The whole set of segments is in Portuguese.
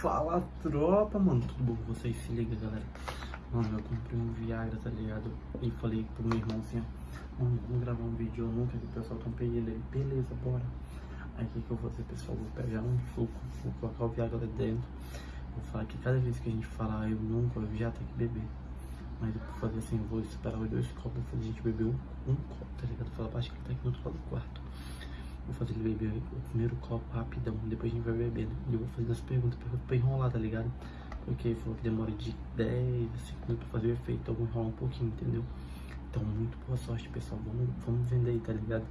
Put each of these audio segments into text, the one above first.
Fala tropa, mano, tudo bom com vocês? Se liga, galera. Mano, eu comprei um Viagra, tá ligado? E falei pro meu irmão assim, ó, mano, vamos gravar um vídeo, eu nunca vi o pessoal comprei ele. Ele, beleza, bora. Aí o que, que eu vou fazer, pessoal? Vou pegar um suco, vou colocar o Viagra lá dentro. Vou falar que cada vez que a gente falar eu nunca, eu já tenho que beber. Mas eu vou fazer assim, vou esperar os dois copos, a gente beber um, um copo, tá ligado? Falar baixo que tá aqui no outro lado do quarto. Vou fazer ele beber o primeiro copo rapidão, depois a gente vai bebendo. E eu vou fazer as perguntas, pra enrolar, tá ligado? Porque ele falou que demora de 10 a 5 minutos pra fazer o efeito, então vou enrolar um pouquinho, entendeu? Então, muito boa sorte, pessoal. Vamos, vamos vender aí, tá ligado?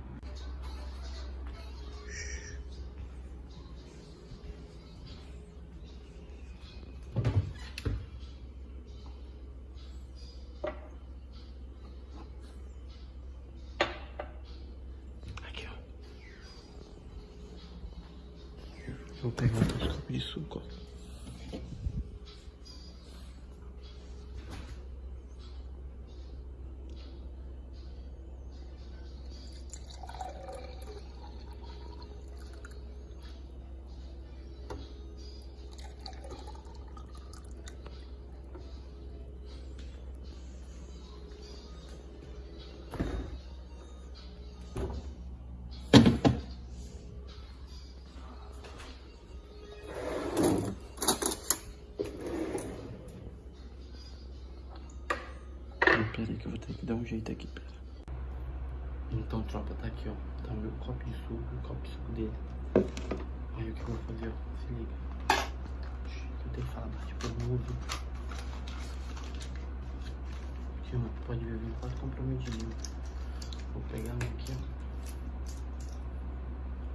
Pera aí que eu vou ter que dar um jeito aqui, pera. Então, tropa, tá aqui, ó. Tá o meu copo de suco, o copo de suco dele. Aí o que eu vou fazer, ó. Se liga. Eu tenho que falar baixo pro mundo. Aqui, ó. Pode ver, vem quase comprometido. Vou pegar um aqui, ó.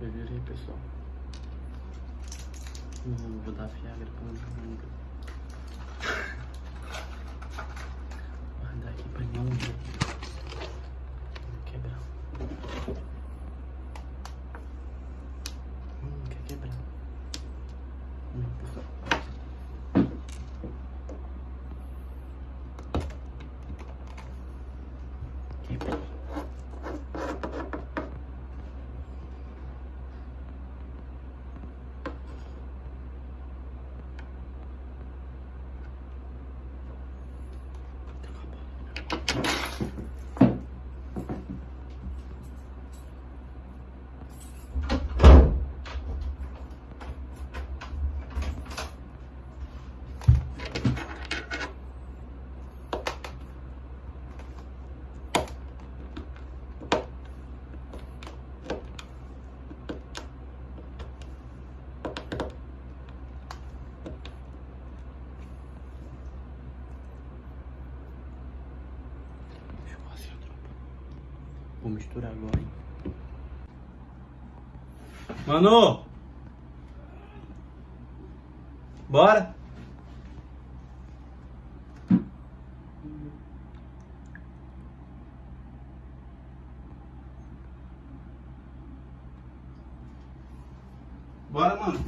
Ver aí, pessoal. Hum, vou dar fiagra pra um jogo. Aqui pra Vou misturar agora, hein? Bora! Bora, mano!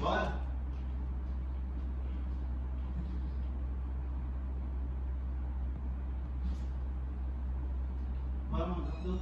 Bora! Bora, mano! tá tudo-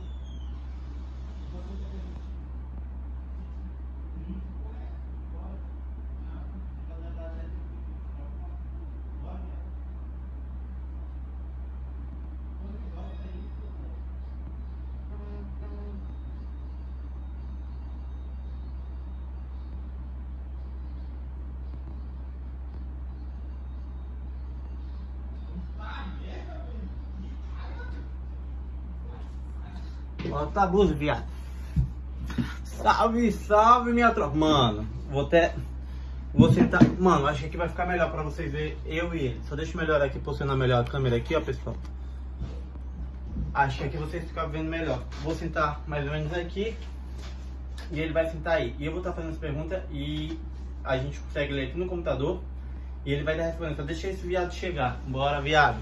Bota a blusa, viado. Salve, salve, minha tropa. Mano, vou até. Vou sentar. Mano, acho que aqui vai ficar melhor pra vocês verem eu e ele. Só deixa eu melhorar aqui, posicionar melhor a câmera aqui, ó, pessoal. Acho que aqui vocês ficam vendo melhor. Vou sentar mais ou menos aqui. E ele vai sentar aí. E eu vou estar fazendo as perguntas e a gente consegue ler aqui no computador. E ele vai dar respondendo. Só deixa esse viado chegar. Bora, viado.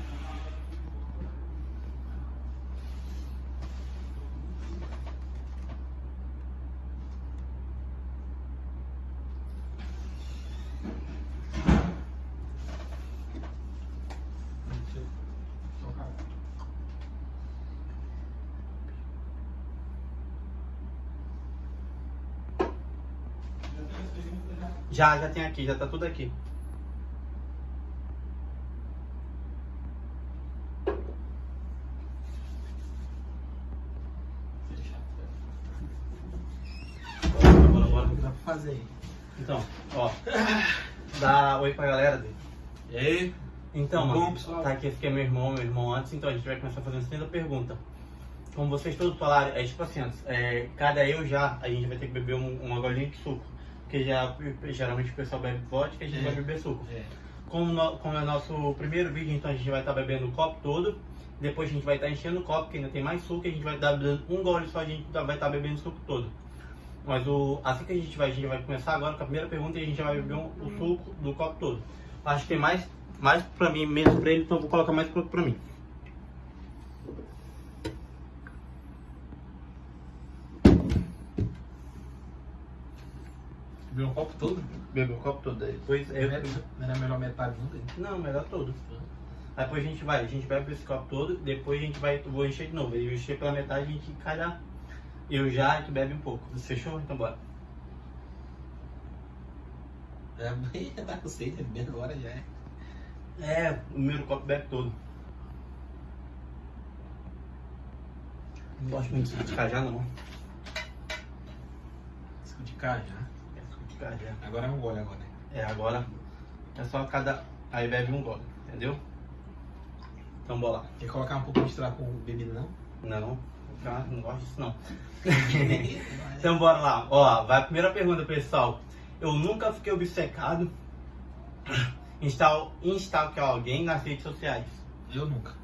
Já, já tem aqui, já tá tudo aqui. Bora, bora, bora. Dá pra fazer. Então, ó. Dá oi pra galera dele. E aí? Então, bom, mano, pessoal? tá aqui, esse aqui é meu irmão, meu irmão antes, então a gente vai começar fazendo a segunda pergunta. Como vocês todos falaram, é tipo assim, é, cada eu já, a gente vai ter que beber um, uma golinha de suco. Porque já, geralmente o pessoal bebe vodka e a gente É. vai beber suco. É. Como, no- como é nosso primeiro vídeo, então a gente vai estar bebendo o copo todo. Depois a gente vai estar enchendo o copo, porque ainda tem mais suco, e a gente vai estar bebendo um gole só, a gente tá- vai estar bebendo o suco todo. Mas o, assim que a gente vai, a gente vai começar agora com a primeira pergunta e a gente já vai beber um- o suco do copo todo. Acho que tem mais, mais pra mim mesmo pra ele, então eu vou colocar mais produto pra mim. Bebeu um copo todo? Bebeu o copo todo aí. Depois eu, Não era melhor metade não dele? Não, melhor todo. Aí depois a gente vai, a gente bebe esse copo todo, depois a gente vai, vou encher de novo. Eu encher pela metade, a gente calhar. Eu já, e tu bebe um pouco. Fechou? Então bora. É, já tá com sede, bebendo agora já é. É, o primeiro copo bebe todo. Não gosto muito de cajá, não. Suco de cajá. É. Agora é um gole agora. É, agora é só cada. Aí bebe um gole, entendeu? Então bora lá. Quer colocar um pouco de extrato com bebida não? Não, não gosto disso não. Então bora lá. Ó, vai a primeira pergunta, pessoal. Eu nunca fiquei obcecado em stalkear alguém nas redes sociais. Eu nunca.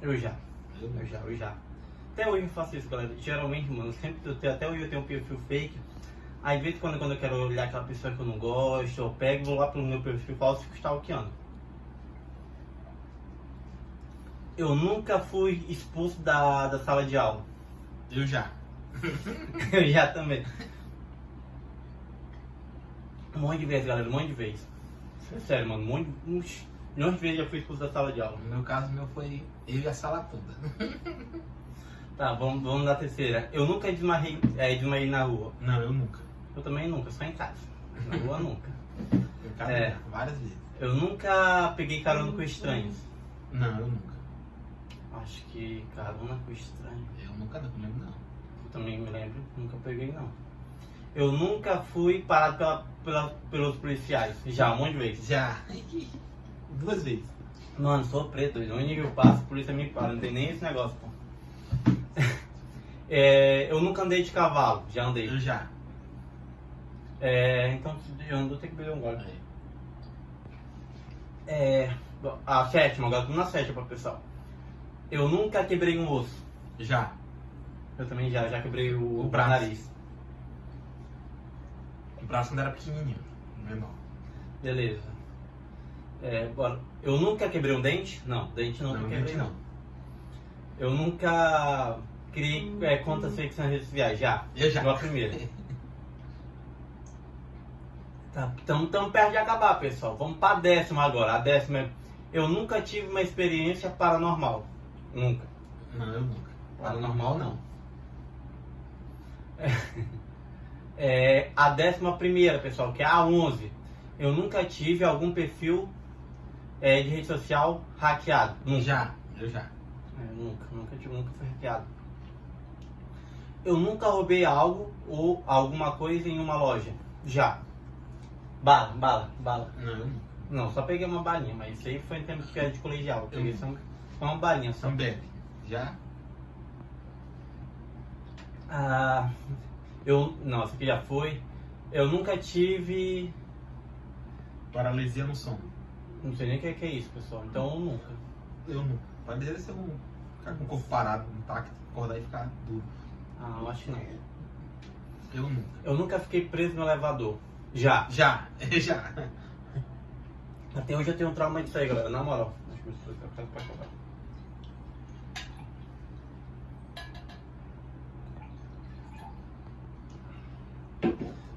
Eu já. Eu Eu já, eu já. Até hoje eu faço isso, galera. Geralmente, mano, sempre até hoje eu tenho um perfil fake. Aí, de vez em quando, quando eu quero olhar aquela pessoa que eu não gosto, eu pego, vou lá pelo meu perfil falso e fico stalkeando. Eu nunca fui expulso da, da sala de aula. Eu já. Eu já também. Um monte de vezes, galera, um monte de vezes. É sério, mano, um monte, uns milhões de vezes já fui expulso da sala de aula. No meu caso, meu foi eu e a sala toda. Tá, vamos, vamos na terceira. Eu nunca desmaiei, é, desmaiei na rua. Não, eu nunca. Eu também nunca, só em casa. Na rua nunca. Em casa, É. várias vezes. Eu nunca peguei carona com estranhos. Não, eu nunca. Acho que carona com estranho. Eu nunca não, não lembro não. Eu também me lembro, nunca peguei não. Eu nunca fui parado pela, pela- pelos policiais. Já, um monte de vezes. Já. Duas vezes. Mano, sou preto, onde eu passo, a polícia me para, não tem nem esse negócio, pô. É, eu nunca andei de cavalo, já andei. Eu já. É, então eu ando, tenho que beber um gole. Aí. É, a sétima, agora tô na sétima, pessoal. Eu nunca quebrei um osso. Já. Eu também já, já quebrei o, O braço. nariz. O braço quando era pequenininho. Menor. Beleza. É, bora. Eu nunca quebrei um dente? Não, dente não, Não, quebrei dente não. Eu nunca criei é, contas fakes nas redes sociais, já. Eu já. Igual a primeira. Tá, tamo, tamo perto de acabar, pessoal. Vamos pra décima agora. A décima é... Eu nunca tive uma experiência paranormal. Nunca. Não, eu nunca. Paranormal não. É, a décima primeira, pessoal, que é a 11. Eu nunca tive algum perfil é, de rede social hackeado. Nunca. Já. Eu já. É, nunca, nunca tive, nunca fui hackeado. Eu nunca roubei algo ou alguma coisa em uma loja. Já. Bala, bala, bala. Não, eu. Não, só peguei uma balinha, mas isso aí foi em tempo que era de colegial. Eu peguei Eu- só, uma balinha só. Também. Já? Ah, eu. Não, isso aqui já foi. Eu nunca tive. Paralisia no sono. Não sei nem o que é, que é isso, pessoal. Então eu nunca. Eu nunca. Paralisia ser um. Ficar com o corpo parado, intacto, acordar e ficar duro. Ah, eu acho que não. Eu nunca. Eu nunca fiquei preso no elevador. Já. Já. Já. Até hoje eu tenho um trauma disso aí, galera. Na moral. Eu pra acabar.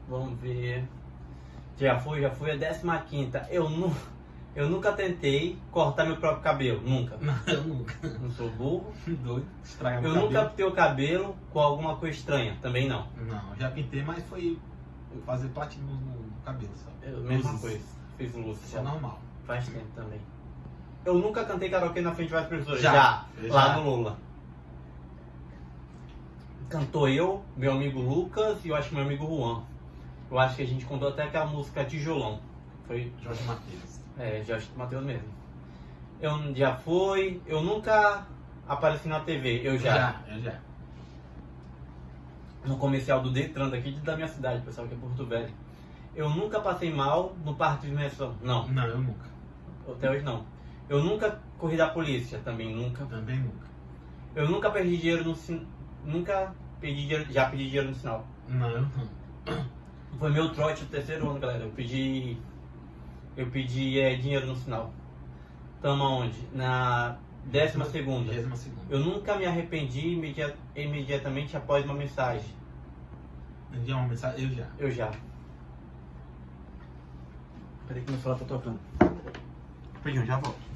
Vamos ver. Já foi, já foi a 15 Eu, nu, eu nunca tentei cortar meu próprio cabelo. Nunca. Não, eu nunca. Não sou burro. Doido. Estragar Eu meu nunca cabelo. pintei o cabelo com alguma coisa estranha. Também não. Não, já pintei, mas foi fazer platina no, no cabelo, sabe? Eu, mesma Luzes. coisa. Fiz luz. Isso é normal. Faz tempo também. Eu nunca cantei karaokê na frente de várias pessoas. Já. Lá Já. no Lula. Cantou eu, meu amigo Lucas e eu acho que meu amigo Juan. Eu acho que a gente contou até aquela música Tijolão. Foi Jorge Matheus. É, Jorge Matheus mesmo. Eu já fui, eu nunca apareci na TV, eu já. Eu já. No comercial do Detran daqui da minha cidade, pessoal, que é Porto Velho. Eu nunca passei mal no parque de diversão. Não, Não, eu nunca. até hoje não. Eu nunca corri da polícia, também nunca. Também nunca. Eu nunca perdi dinheiro no sin... Nunca perdi dinheiro, já pedi dinheiro no sinal. Não, eu não. Foi meu trote do terceiro ano, galera. Eu pedi. Eu pedi é, dinheiro no sinal. Tamo aonde? Na décima segunda. Décima segunda. Eu nunca me arrependi imedi- imediatamente após uma mensagem. Enviar uma mensagem, eu já. Eu já. Peraí que meu celular tá tocando. Rapidinho, já volto.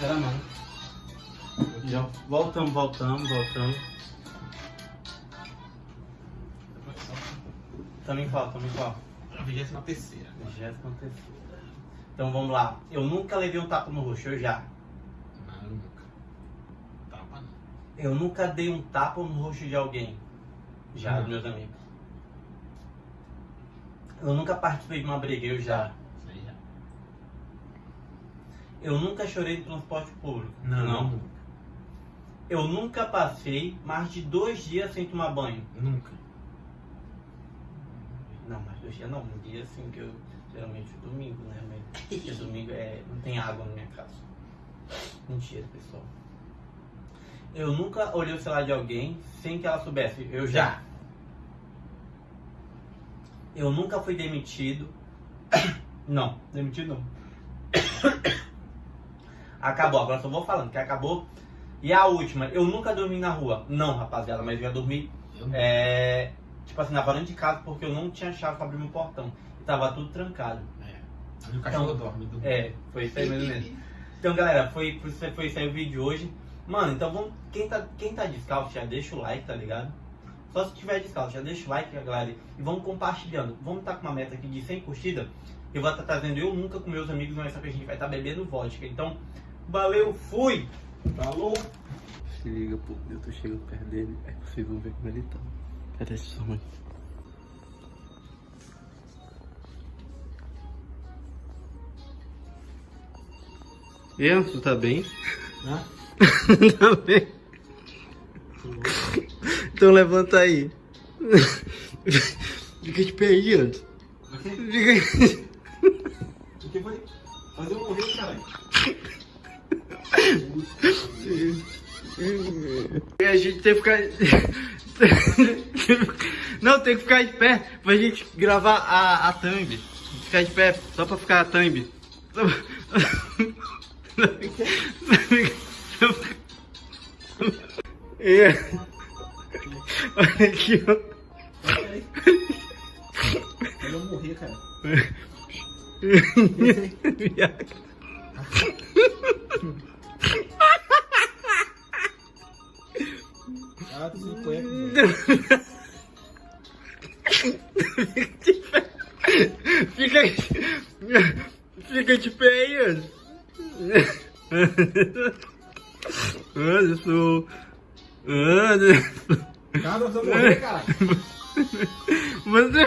Era não. Já voltamos, voltamos, voltamos. Também qual, também qual? A vigésima terceira. Vigésima terceira. Então vamos lá. Eu nunca levei um tapa no rosto, eu já. Não, eu nunca. Tapa não. Eu nunca dei um tapa no rosto de alguém. Já, Não. meus amigos. Eu nunca participei de uma briga, eu já. Eu nunca chorei no transporte público. Não. Eu nunca passei mais de dois dias sem tomar banho. Nunca. Não, mais dois dias não. Um dia assim que eu geralmente domingo, né? Mas Porque domingo é, não tem água na minha casa. Mentira, pessoal. Eu nunca olhei o celular de alguém sem que ela soubesse. Eu já. Eu nunca fui demitido. Não, demitido não. Acabou, agora só vou falando que acabou. E a última, eu nunca dormi na rua. Não, rapaziada, mas eu já dormi Eu nunca. é, tipo assim, na varanda de casa porque eu não tinha chave pra abrir meu portão. E tava tudo trancado. É. Meu cachorro Então, dorme. dorme. É, foi isso aí mesmo mesmo. Então, galera, foi, foi, isso aí o vídeo de hoje. Mano, então vamos. Quem tá, quem tá descalço já deixa o like, tá ligado? Só se tiver descalço, já deixa o like, galera. E vamos compartilhando. Vamos estar com uma meta aqui de 100 curtidas. Eu vou estar trazendo eu nunca com meus amigos, mas só que a gente vai estar bebendo vodka. Então, valeu, fui! Falou! Se liga, pô, eu tô chegando perto dele, é possível ver como ele tá. Cadê sua mãe? E Anso, tá bem? Hã? tá bem? Então levanta aí. Fica de pé aí, Anso. O quê? Fica aí. O que foi? Fazer eu morrer. E a gente tem que ficar. Não, tem que ficar de pé pra gente gravar a, a thumb. Ficar de pé, só pra ficar a thumb. É. Olha aqui, ó. Eu morrer, cara. Ah, tu se mano. Fica, fica de pé aí. Anderson. Anderson. Cara, nós vamos morrer, cara. Você.